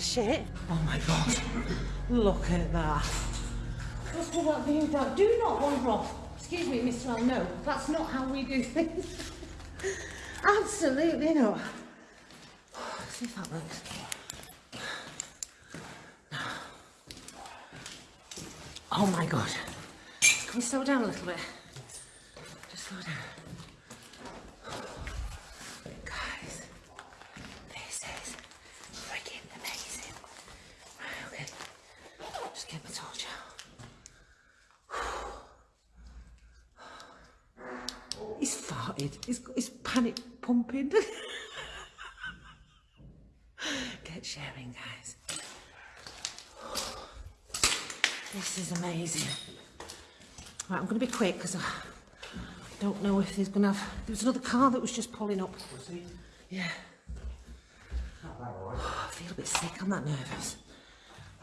shit. Oh my god. Look at that. Look at that. Do not wander off. Excuse me, Mr. L. No, that's not how we do things. Absolutely not. See if that works. Oh my god. Can we slow down a little bit? Just slow down. Guys, this is freaking amazing. Right, okay. Just get my torch out. He's farted. He's got his panic pumping. Get sharing, guys. This is amazing. Right, I'm going to be quick because I don't know if there's going to have... There was another car that was just pulling up. Was he? Yeah. Oh, I feel a bit sick. I'm that nervous.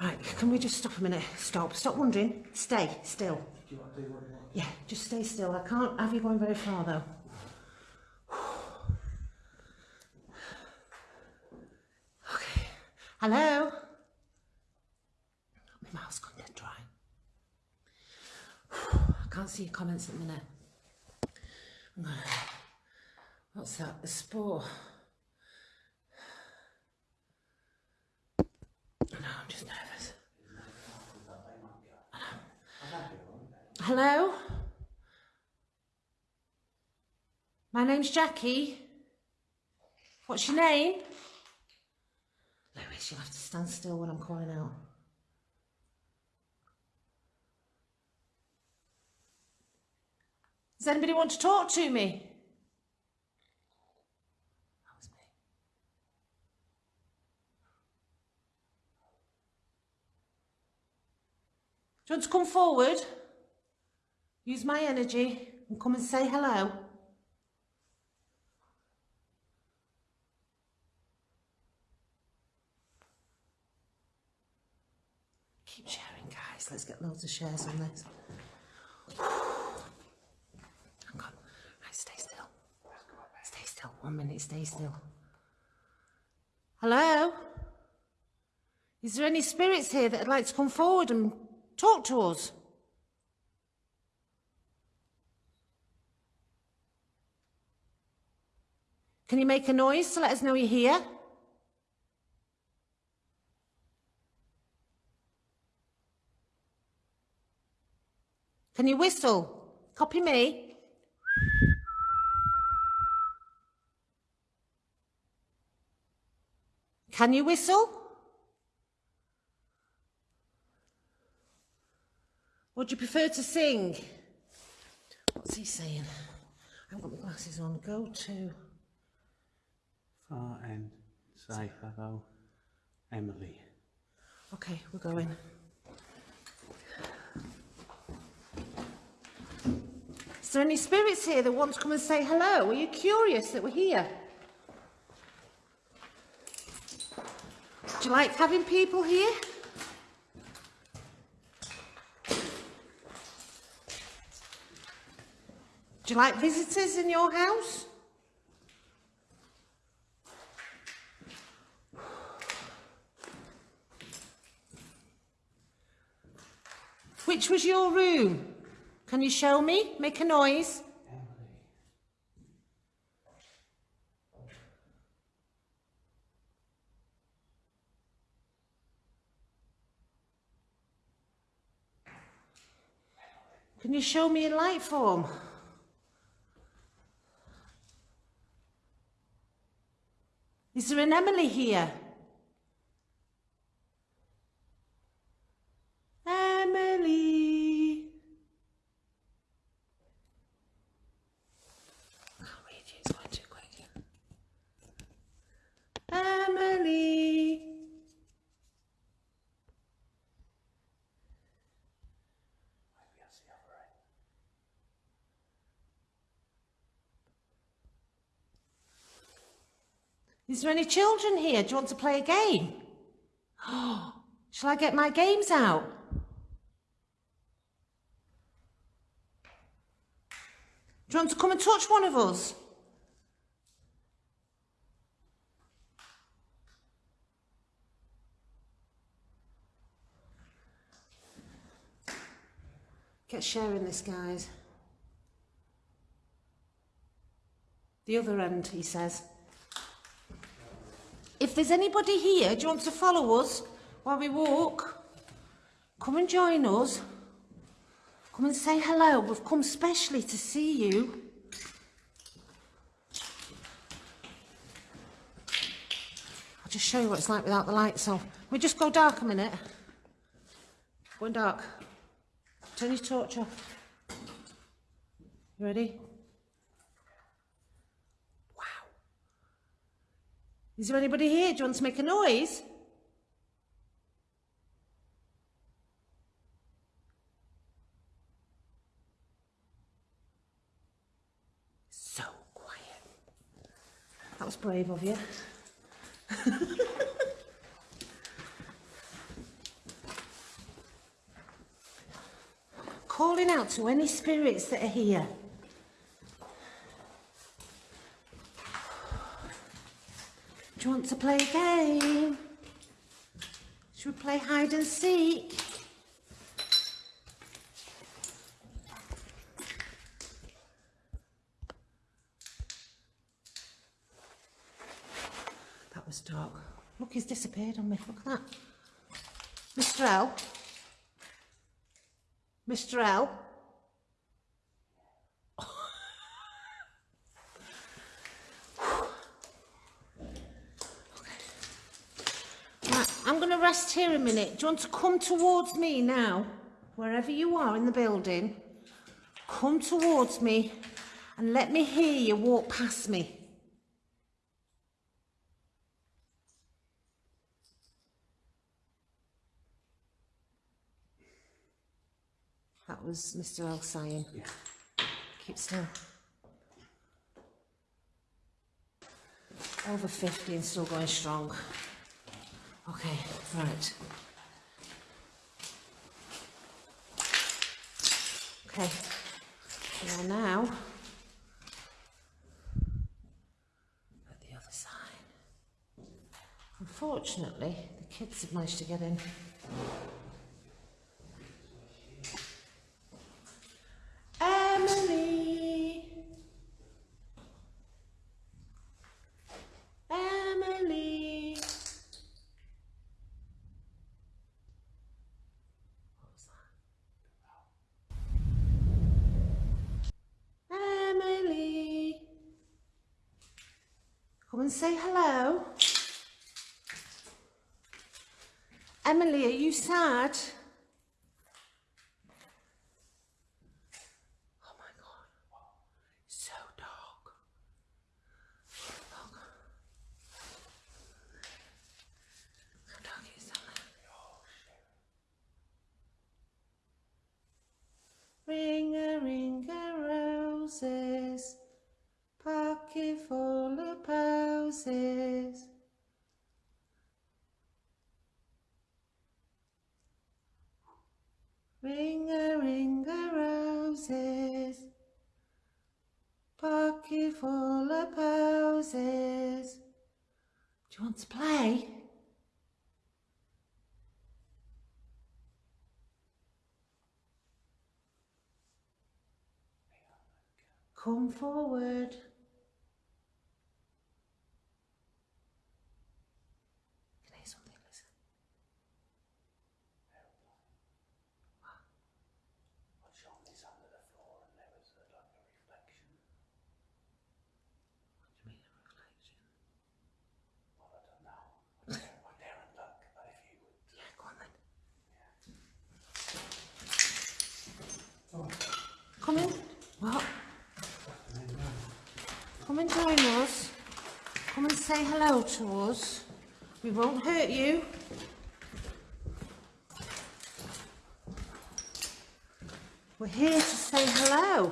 Right, can we just stop a minute? Stop. Stop wondering. Stay still. Do you want to do what you want? Yeah, just stay still. I can't have you going very far though. Okay. Hello? My mouth's gone dead dry. I can't see your comments at the minute. What's that? The spore. No, I'm just nervous. Hello? My name's Jackie. What's your name? Lewis, you'll have to stand still when I'm calling out. Does anybody want to talk to me? Do you want to come forward? Use my energy and come and say hello. Keep sharing, guys. Let's get loads of shares on this. Hang on. Right, stay still. Stay still. One minute, stay still. Hello? Is there any spirits here that'd like to come forward and talk to us? Can you make a noise to let us know you're here? Can you whistle? Copy me. Can you whistle? Would you prefer to sing? What's he saying? I haven't got my glasses on. Go to... Far end. Say hello, Emily. Okay, we're going. Is there any spirits here that want to come and say hello? Are you curious that we're here? Do you like having people here? Do you like visitors in your house? Which was your room? Can you show me? Make a noise. Can you show me in light form? Is there an Emily here? Emily. Can't read you, going too quick. Emily. Maybe that's the other end. Is there any children here? Do you want to play a game? Oh, shall I get my games out? Do you want to come and touch one of us? Get sharing this, guys. The other end, he says. If there's anybody here, do you want to follow us while we walk? Come and join us. Come and say hello. We've come specially to see you. I'll just show you what it's like without the lights on. We just go dark a minute. Going dark. Turn your torch off. You ready? Wow. Is there anybody here? Do you want to make a noise? So quiet. That was brave of you. Calling out to any spirits that are here. Do you want to play a game? Should we play hide and seek? That was dark. Look, he's disappeared on me. Look at that. Mr. L. Mr. L. Right, I'm going to rest here a minute. Do you want to come towards me now? Wherever you are in the building, come towards me and let me hear you walk past me. That was Mr. L saying. Keep still. Over 50 and still going strong. Okay, right. Okay, we are now at the other side. Unfortunately, the kids have managed to get in. Emily. Emily. What was that? Emily. Come and say hello. Emily, are you sad? Oh my god. So dark. Look. How dark is that? Ring a ring a roses, pocket full of posies. Ring a ring a roses, pocket full of posies. Do you want to play? Come forward. Can I hear something? Listen. What do you mean a reflection? Yeah, go on then. Come What? Come and join us. Come and say hello to us. We won't hurt you. We're here to say hello.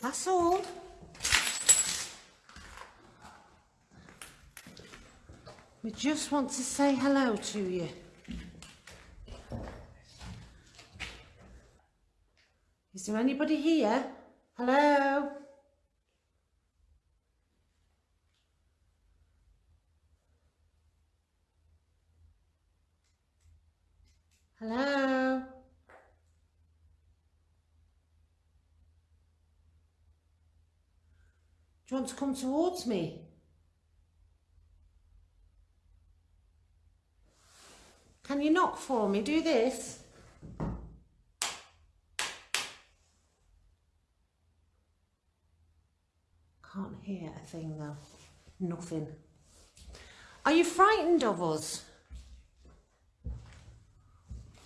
That's all. We just want to say hello to you. Is there anybody here? Hello? Hello? Do you want to come towards me? Can you knock for me? Do this. Hear a thing though. Nothing. Are you frightened of us?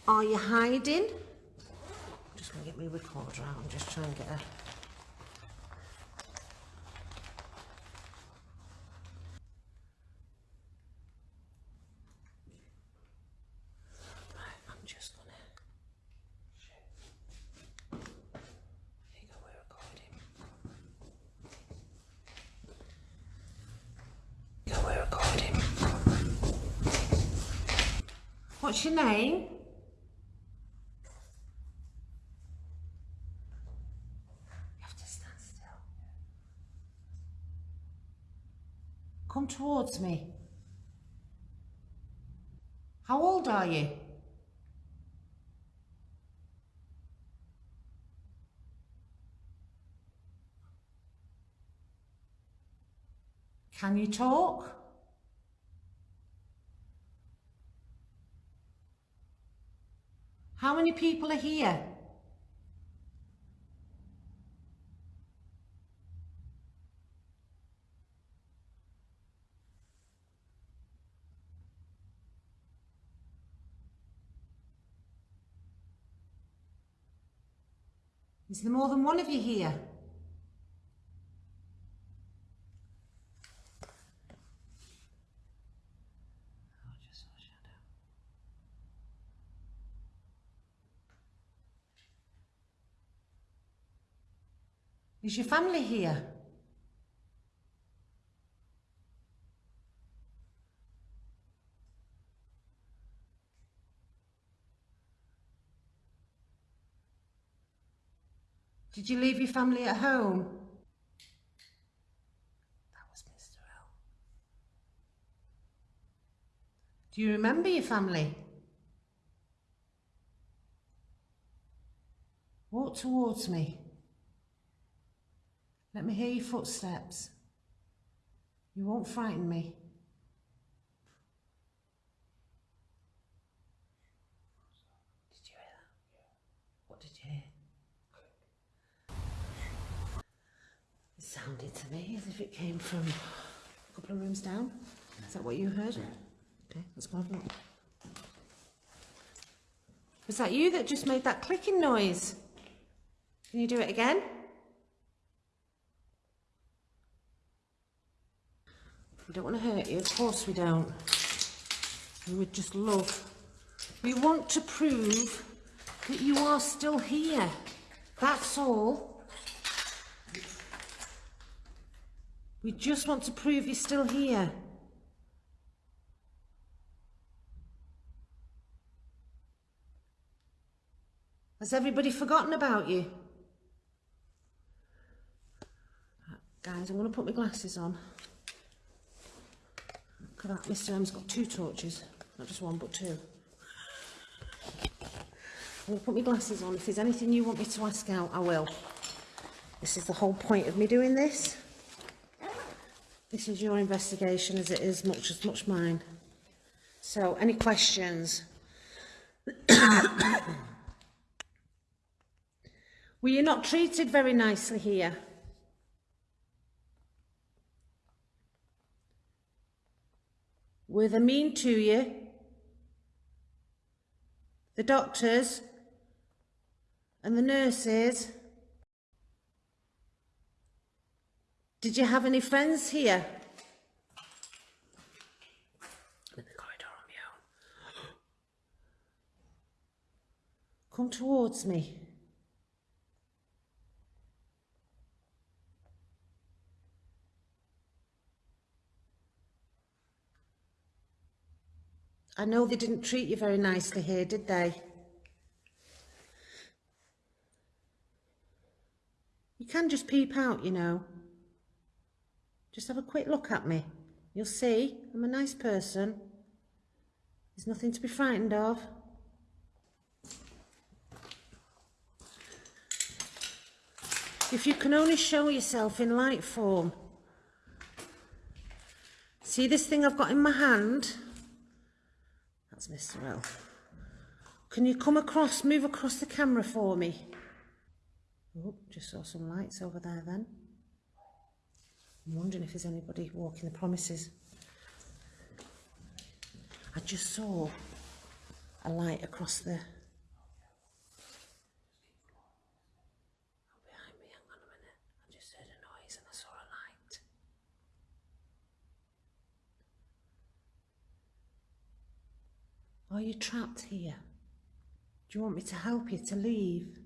Are you hiding? I'm just going to get my recorder out and just try and get a... Right, I'm just gonna... There you go, we're recording. Go, we're recording. What's your name? You have to stand still. Come towards me. How old are you? Can you talk? How many people are here? Is there more than one of you here? Is your family here? Did you leave your family at home? That was Mr. L. Do you remember your family? Walk towards me. Let me hear your footsteps. You won't frighten me. Did you hear that? What did you hear? It sounded to me as if it came from a couple of rooms down. Is that what you heard? Okay, have a look. Was that you that just made that clicking noise? Can you do it again? We don't want to hurt you, of course we don't. We would just love. We want to prove that you are still here. That's all. We just want to prove you're still here. Has everybody forgotten about you? Guys, I'm going to put my glasses on. Look at that, Mr M's got two torches. Not just one, but two. I'm going to put my glasses on. If there's anything you want me to ask out, I will. This is the whole point of me doing this. This is your investigation as it is much as much mine. So, any questions? Were you not treated very nicely here? Were they mean to you? The doctors and the nurses? Did you have any friends here? I'm in the corridor on my own. Come towards me. I know they didn't treat you very nicely here, did they? You can just peep out, you know. Just have a quick look at me. You'll see, I'm a nice person. There's nothing to be frightened of. If you can only show yourself in light form, See this thing I've got in my hand? That's Mr. L. Can you come across, move across the camera for me? Oh, just saw some lights over there then. I'm wondering if there's anybody walking the promises. I just saw a light across the... Behind me, hang on a minute. I just heard a noise and I saw a light. Are you trapped here? Do you want me to help you to leave?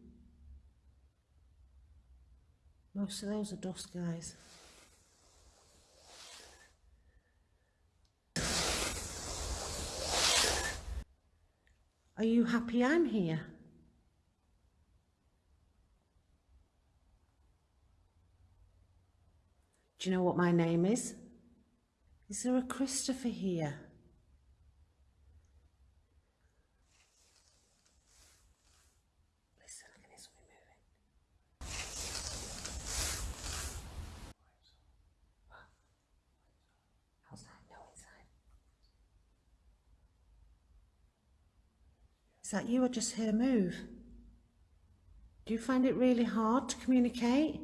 Most of those are dust guys. Are you happy I'm here? Do you know what my name is? Is there a Christopher here? Listen, I can hear something moving. Outside, no inside. Is that you? I just heard a move. Do you find it really hard to communicate?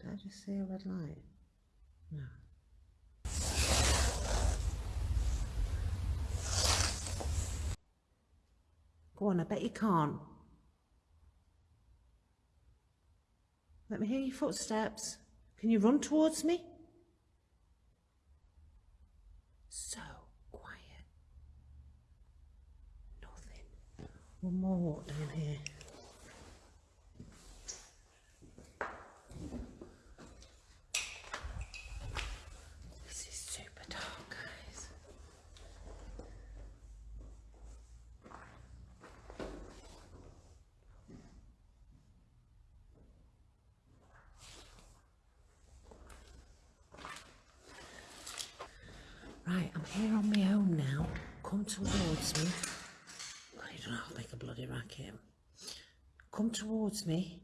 Did I just see a red light? No. Go on, I bet you can't. Let me hear your footsteps. Can you run towards me? So quiet. Nothing. One more down here. This is super dark, guys. Right, I'm here on my own now. Come towards me. I don't have to make a bloody racket. Come towards me.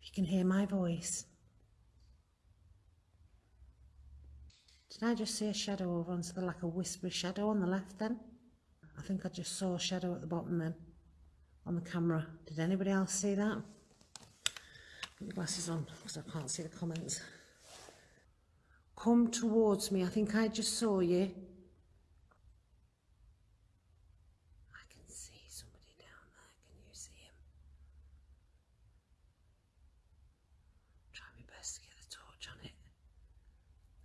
If you can hear my voice. Did I just see a shadow over onto the like a whispery shadow on the left then? I think I just saw a shadow at the bottom then on the camera. Did anybody else see that? Put your glasses on because I can't see the comments. Come towards me. I think I just saw you. I can see somebody down there. Can you see him? Try my best to get the torch on it.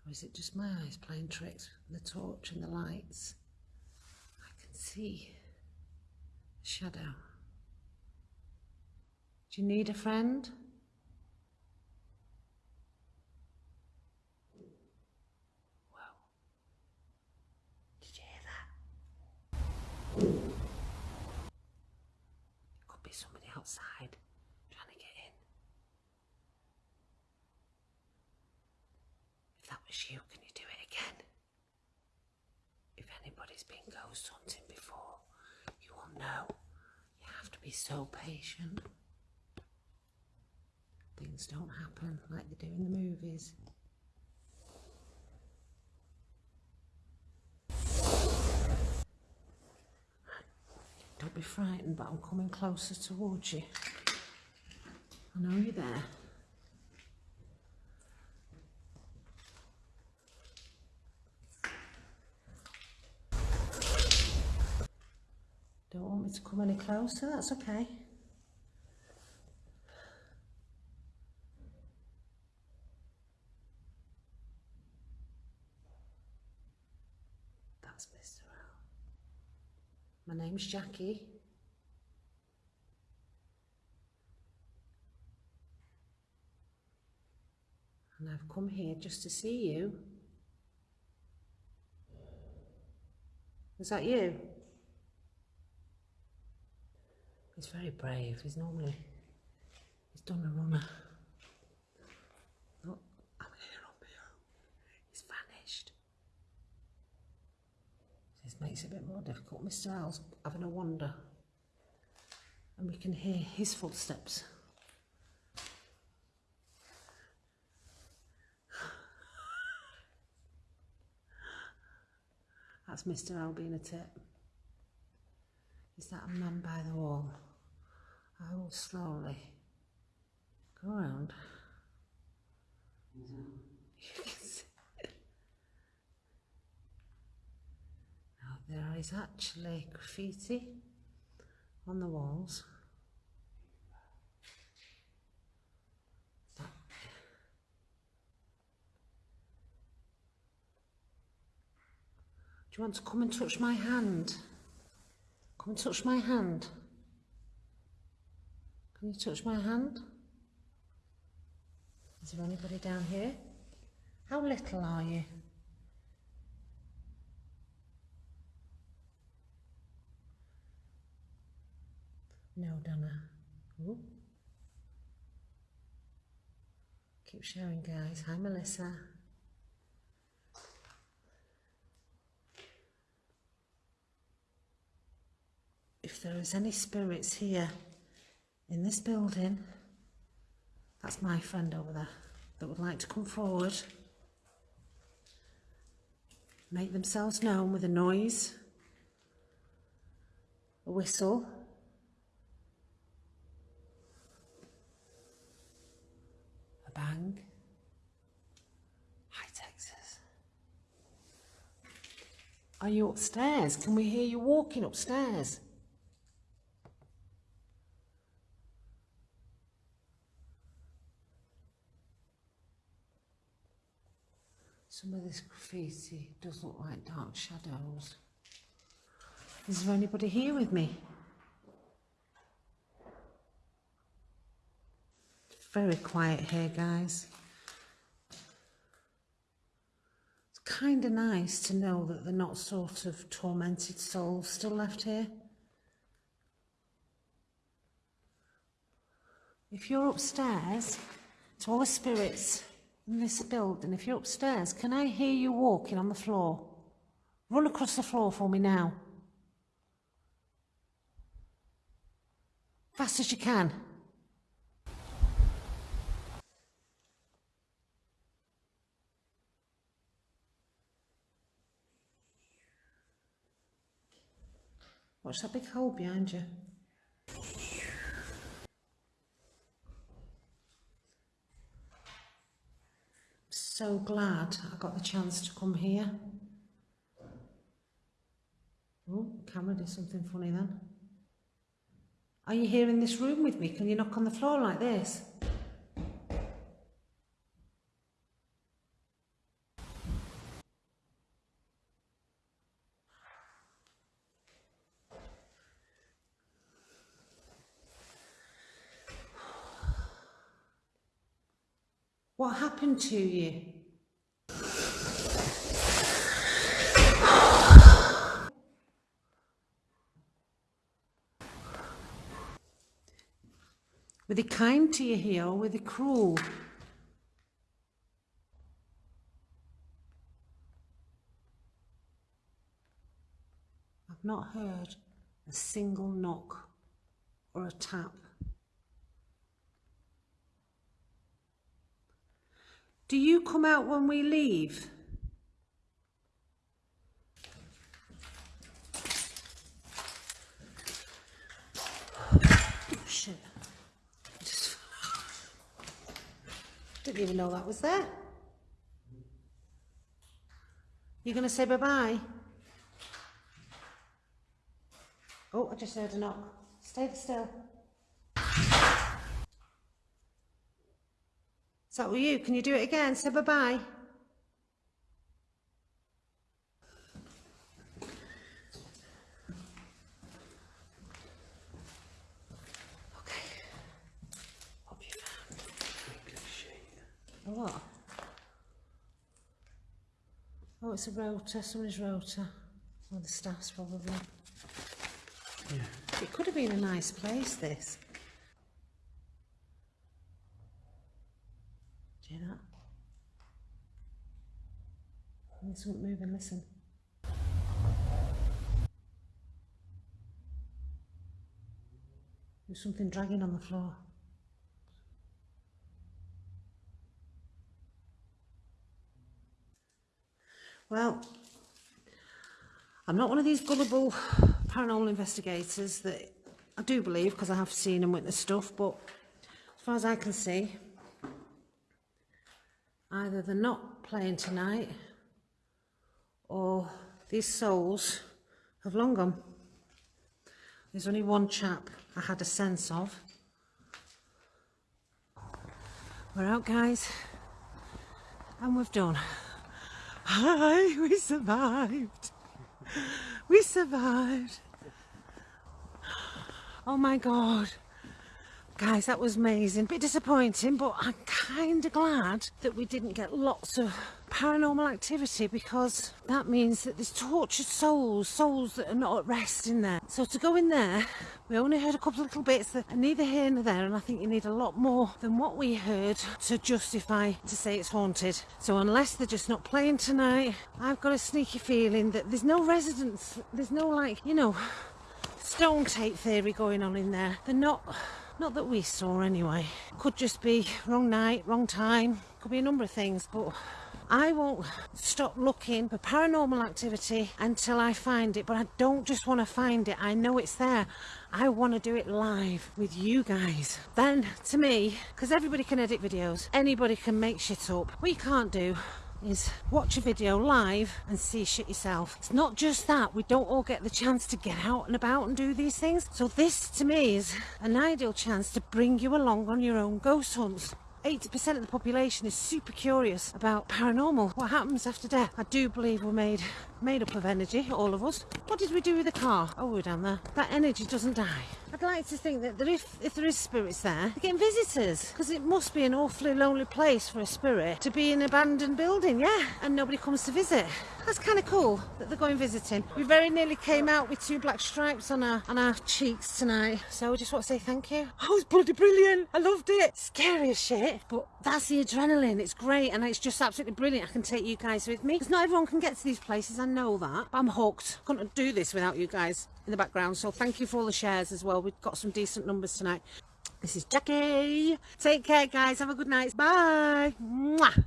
Or is it just my eyes playing tricks with the torch and the lights? I can see a shadow. Do you need a friend? Whoa. Did you hear that? Could be somebody outside trying to get in. If that was you, can you do it again? If anybody's been ghost hunting before, you will know you have to be so patient. Things don't happen like they do in the movies. Don't be frightened, but I'm coming closer towards you. I know you're there. Don't want me to come any closer, that's okay. That's Mr. L. My name's Jackie. And I've come here just to see you. Is that you? He's very brave. He's normally, he's done a runner. Look, I'm here on my own. He's vanished. This makes it a bit more difficult. Mr. Owl's having a wander. And we can hear his footsteps. That's Mr. Owl being a tip. Is that a man by the wall? I will slowly go around. You can see. Now there is actually graffiti on the walls. Do you want to come and touch my hand? Come and touch my hand. Can you touch my hand? Is there anybody down here? How little are you? No, Donna. Ooh. Keep sharing, guys. Hi, Melissa. if there is any spirits here in this building, that's my friend over there that would like to come forward, make themselves known with a noise, a whistle, a bang. Hi, Texas. Are you upstairs? Can we hear you walking upstairs? Some of this graffiti does look like dark shadows. Is there anybody here with me? Very quiet here, guys. It's kind of nice to know that they're not sort of tormented souls still left here. If you're upstairs, to all the spirits this building, if you're upstairs, can I hear you walking on the floor? Run across the floor for me now. Fast as you can. What's that big hole behind you? So glad I got the chance to come here. Oh, camera did something funny then. Are you here in this room with me? Can you knock on the floor like this? What happened to you? Were they kind to you here or were they cruel? I've not heard a single knock or a tap. Do you come out when we leave? Shit. Just- Didn't even know that was there. You gonna say bye-bye? Oh, I just heard a knock. Stay still. Is that you? Can you do it again? Say bye-bye. Okay. What have you found? A what? Oh, it's a rota, somebody's rota. Or the staff's probably. Yeah. It could have been a nice place, this. Do you hear that? There's something moving, listen. There's something dragging on the floor. Well, I'm not one of these gullible paranormal investigators that I do believe because I have seen and witnessed stuff, but as far as I can see, either they're not playing tonight or these souls have long gone. There's only one chap I had a sense of. We're out, guys, and we've done. Hi, we survived. We survived. Oh my God. Guys, that was amazing. Bit disappointing, but I'm kind of glad that we didn't get lots of paranormal activity because that means that there's tortured souls, souls that are not at rest in there. So to go in there, we only heard a couple of little bits that are neither here nor there, and I think you need a lot more than what we heard to justify to say it's haunted. So unless they're just not playing tonight, I've got a sneaky feeling that there's no residents, there's no like, you know, stone tape theory going on in there. They're not not that we saw anyway. Could just be wrong night, wrong time. Could be a number of things, but I won't stop looking for paranormal activity until I find it. But I don't just want to find it. I know it's there. I want to do it live with you guys. Then, to me, because everybody can edit videos, anybody can make shit up. We can't do is watch a video live and see shit yourself. It's not just that, we don't all get the chance to get out and about and do these things. So this to me is an ideal chance to bring you along on your own ghost hunts. 80% of the population is super curious about paranormal. What happens after death? I do believe we're made made up of energy, all of us. What did we do with the car? Oh, we're down there. That energy doesn't die. I'd like to think that there if, if there is spirits there, they're getting visitors. Because it must be an awfully lonely place for a spirit to be in an abandoned building, yeah? And nobody comes to visit. That's kind of cool that they're going visiting. We very nearly came out with two black stripes on our on our cheeks tonight. So I just want to say thank you. Oh, it's bloody brilliant. I loved it. Scary as shit. But that's the adrenaline. It's great and it's just absolutely brilliant. I can take you guys with me. Because not everyone can get to these places. I know that. I'm hooked. i Couldn't do this without you guys in the background. So thank you for all the shares as well. We've got some decent numbers tonight. This is Jackie. Take care, guys. Have a good night. Bye. Mwah.